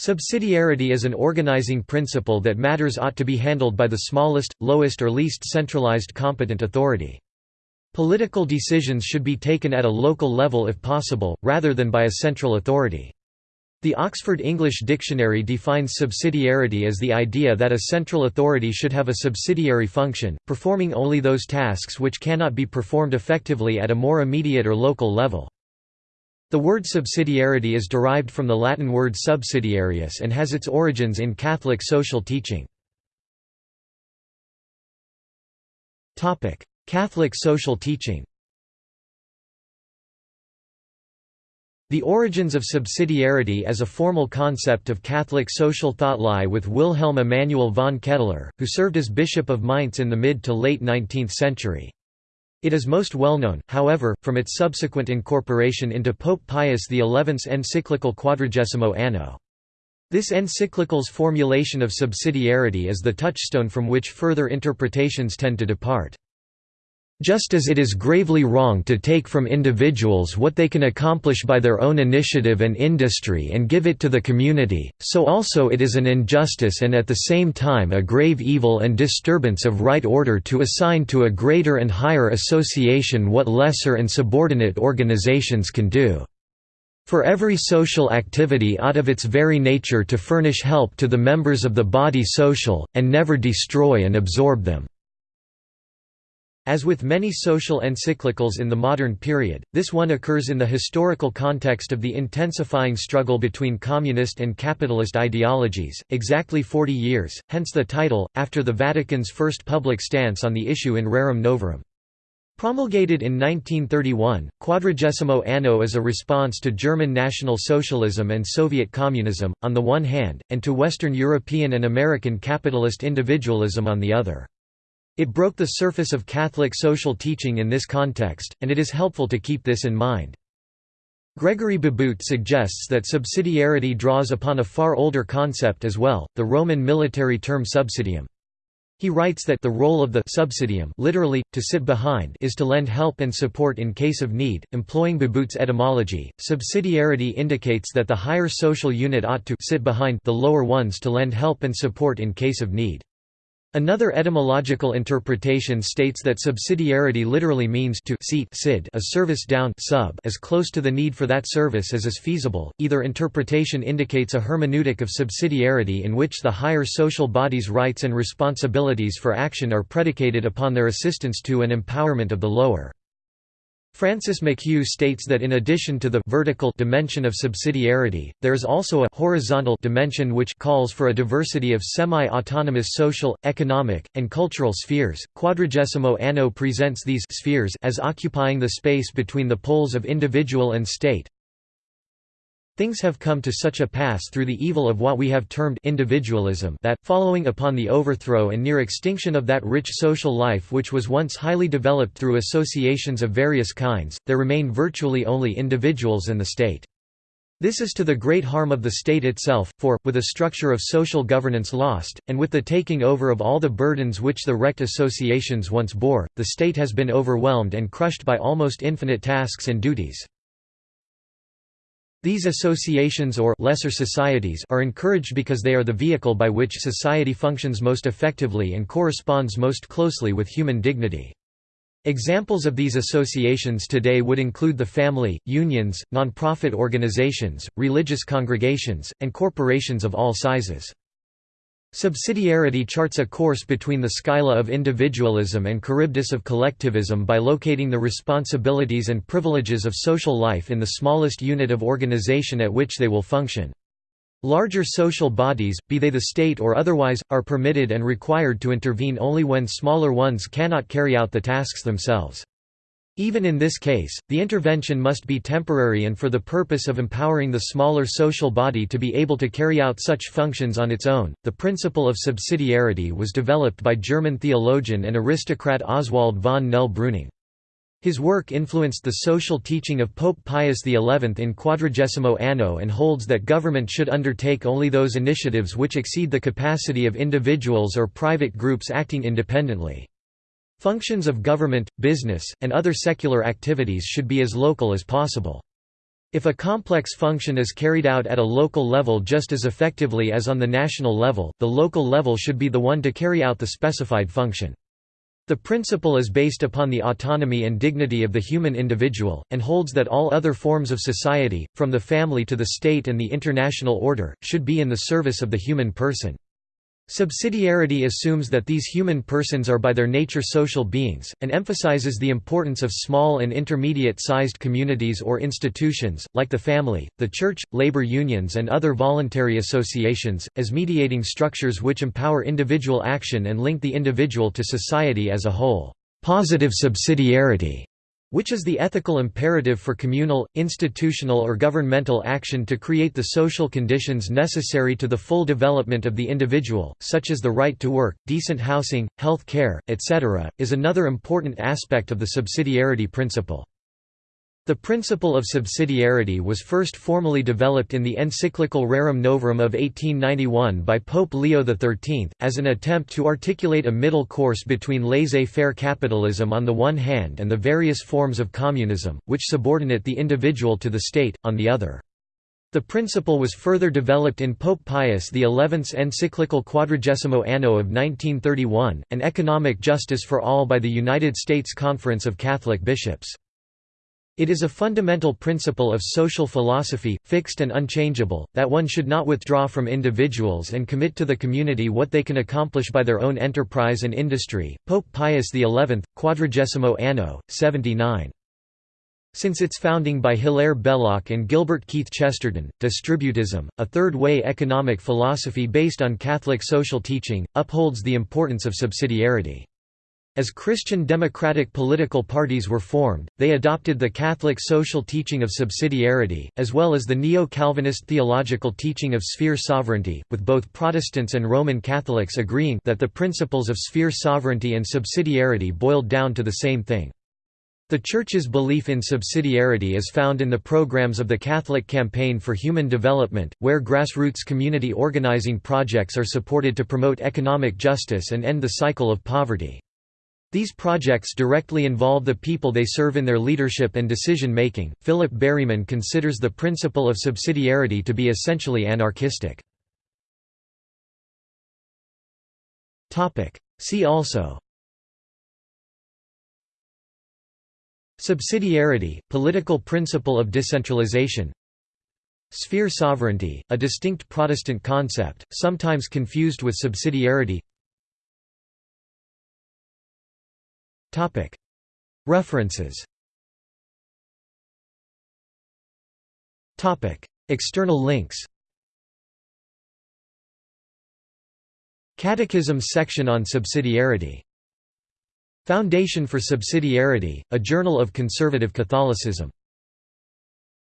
Subsidiarity is an organizing principle that matters ought to be handled by the smallest, lowest or least centralized competent authority. Political decisions should be taken at a local level if possible, rather than by a central authority. The Oxford English Dictionary defines subsidiarity as the idea that a central authority should have a subsidiary function, performing only those tasks which cannot be performed effectively at a more immediate or local level. The word subsidiarity is derived from the Latin word subsidiarius and has its origins in Catholic social teaching. Catholic social teaching The origins of subsidiarity as a formal concept of Catholic social thought lie with Wilhelm Emanuel von Ketteler, who served as Bishop of Mainz in the mid to late 19th century. It is most well known, however, from its subsequent incorporation into Pope Pius XI's encyclical Quadragesimo Anno. This encyclical's formulation of subsidiarity is the touchstone from which further interpretations tend to depart. Just as it is gravely wrong to take from individuals what they can accomplish by their own initiative and industry and give it to the community, so also it is an injustice and at the same time a grave evil and disturbance of right order to assign to a greater and higher association what lesser and subordinate organizations can do. For every social activity ought of its very nature to furnish help to the members of the body social, and never destroy and absorb them. As with many social encyclicals in the modern period, this one occurs in the historical context of the intensifying struggle between communist and capitalist ideologies, exactly 40 years, hence the title, after the Vatican's first public stance on the issue in Rerum Novarum. Promulgated in 1931, Quadragesimo Anno is a response to German National Socialism and Soviet Communism, on the one hand, and to Western European and American capitalist individualism on the other. It broke the surface of Catholic social teaching in this context, and it is helpful to keep this in mind. Gregory Beabout suggests that subsidiarity draws upon a far older concept as well, the Roman military term subsidium. He writes that the role of the subsidium literally, to sit behind is to lend help and support in case of need. Employing Beabout's etymology, subsidiarity indicates that the higher social unit ought to sit behind the lower ones to lend help and support in case of need. Another etymological interpretation states that subsidiarity literally means to seat sid a service down sub as close to the need for that service as is feasible. Either interpretation indicates a hermeneutic of subsidiarity in which the higher social body's rights and responsibilities for action are predicated upon their assistance to and empowerment of the lower. Francis McHugh states that in addition to the vertical dimension of subsidiarity, there is also a horizontal dimension which calls for a diversity of semi-autonomous social, economic, and cultural spheres. Quadragesimo Anno presents these spheres as occupying the space between the poles of individual and state, Things have come to such a pass through the evil of what we have termed individualism that, following upon the overthrow and near extinction of that rich social life which was once highly developed through associations of various kinds, there remain virtually only individuals and the state. This is to the great harm of the state itself, for, with a structure of social governance lost, and with the taking over of all the burdens which the wrecked associations once bore, the state has been overwhelmed and crushed by almost infinite tasks and duties. These associations or lesser societies are encouraged because they are the vehicle by which society functions most effectively and corresponds most closely with human dignity. Examples of these associations today would include the family, unions, non-profit organizations, religious congregations, and corporations of all sizes. Subsidiarity charts a course between the Scylla of individualism and Charybdis of collectivism by locating the responsibilities and privileges of social life in the smallest unit of organization at which they will function. Larger social bodies, be they the state or otherwise, are permitted and required to intervene only when smaller ones cannot carry out the tasks themselves. Even in this case, the intervention must be temporary and for the purpose of empowering the smaller social body to be able to carry out such functions on its own. The principle of subsidiarity was developed by German theologian and aristocrat Oswald von Nell-Breuning. His work influenced the social teaching of Pope Pius XI in Quadragesimo Anno and holds that government should undertake only those initiatives which exceed the capacity of individuals or private groups acting independently. Functions of government, business, and other secular activities should be as local as possible. If a complex function is carried out at a local level just as effectively as on the national level, the local level should be the one to carry out the specified function. The principle is based upon the autonomy and dignity of the human individual, and holds that all other forms of society, from the family to the state and the international order, should be in the service of the human person. Subsidiarity assumes that these human persons are by their nature social beings, and emphasizes the importance of small and intermediate-sized communities or institutions, like the family, the church, labor unions and other voluntary associations, as mediating structures which empower individual action and link the individual to society as a whole. Positive subsidiarity which is the ethical imperative for communal, institutional or governmental action to create the social conditions necessary to the full development of the individual, such as the right to work, decent housing, health care, etc., is another important aspect of the subsidiarity principle. The principle of subsidiarity was first formally developed in the encyclical Rerum Novarum of 1891 by Pope Leo XIII, as an attempt to articulate a middle course between laissez-faire capitalism on the one hand and the various forms of communism, which subordinate the individual to the state, on the other. The principle was further developed in Pope Pius XI's encyclical Quadragesimo Anno of 1931, an economic justice for all by the United States Conference of Catholic Bishops. It is a fundamental principle of social philosophy, fixed and unchangeable, that one should not withdraw from individuals and commit to the community what they can accomplish by their own enterprise and industry. Pope Pius XI, Quadragesimo Anno, 79. Since its founding by Hilaire Belloc and Gilbert Keith Chesterton, distributism, a third-way economic philosophy based on Catholic social teaching, upholds the importance of subsidiarity. As Christian democratic political parties were formed, they adopted the Catholic social teaching of subsidiarity, as well as the neo-Calvinist theological teaching of sphere sovereignty, with both Protestants and Roman Catholics agreeing that the principles of sphere sovereignty and subsidiarity boiled down to the same thing. The Church's belief in subsidiarity is found in the programs of the Catholic Campaign for Human Development, where grassroots community organizing projects are supported to promote economic justice and end the cycle of poverty. These projects directly involve the people they serve in their leadership and decision making. Philip Berryman considers the principle of subsidiarity to be essentially anarchistic. Topic: See also Subsidiarity, political principle of decentralization Sphere sovereignty, a distinct Protestant concept, sometimes confused with subsidiarity References. External links. Catechism section on subsidiarity. Foundation for Subsidiarity, a journal of conservative Catholicism